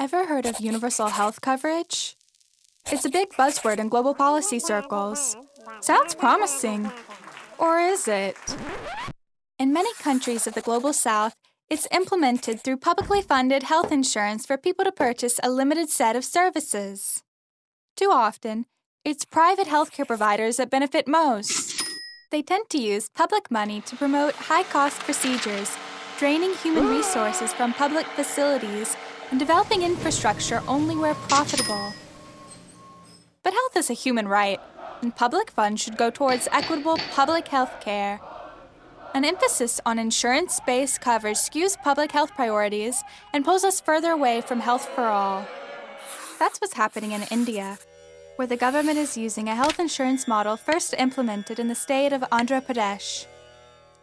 Ever heard of universal health coverage? It's a big buzzword in global policy circles. Sounds promising. Or is it? In many countries of the global south, it's implemented through publicly funded health insurance for people to purchase a limited set of services. Too often, it's private healthcare providers that benefit most. They tend to use public money to promote high cost procedures, draining human resources from public facilities and developing infrastructure only where profitable. But health is a human right, and public funds should go towards equitable public health care. An emphasis on insurance-based coverage skews public health priorities and pulls us further away from health for all. That's what's happening in India, where the government is using a health insurance model first implemented in the state of Andhra Pradesh.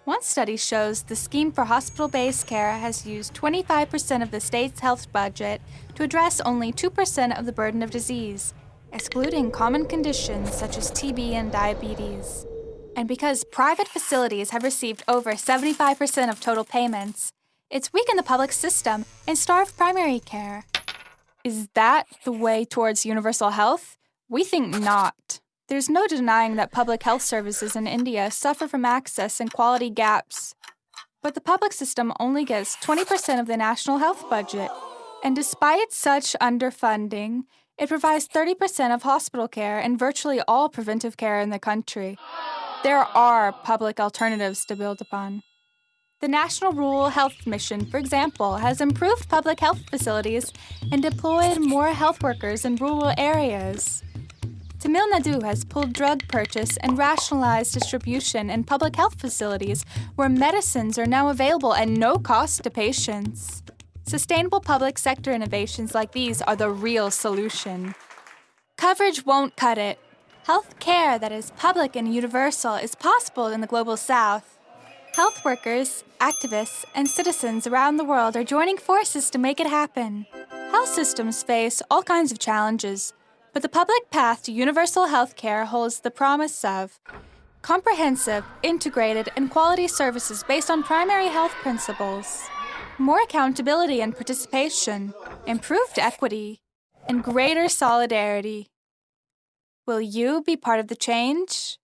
One study shows the scheme for hospital-based care has used 25% of the state's health budget to address only 2% of the burden of disease, excluding common conditions such as TB and diabetes. And because private facilities have received over 75% of total payments, it's weakened the public system and starved primary care. Is that the way towards universal health? We think not. There's no denying that public health services in India suffer from access and quality gaps. But the public system only gets 20% of the national health budget. And despite such underfunding, it provides 30% of hospital care and virtually all preventive care in the country. There are public alternatives to build upon. The National Rural Health Mission, for example, has improved public health facilities and deployed more health workers in rural areas. Tamil Nadu has pulled drug purchase and rationalized distribution in public health facilities where medicines are now available at no cost to patients. Sustainable public sector innovations like these are the real solution. Coverage won't cut it. Health care that is public and universal is possible in the Global South. Health workers, activists, and citizens around the world are joining forces to make it happen. Health systems face all kinds of challenges, but the public path to universal health care holds the promise of comprehensive, integrated, and quality services based on primary health principles, more accountability and participation, improved equity, and greater solidarity. Will you be part of the change?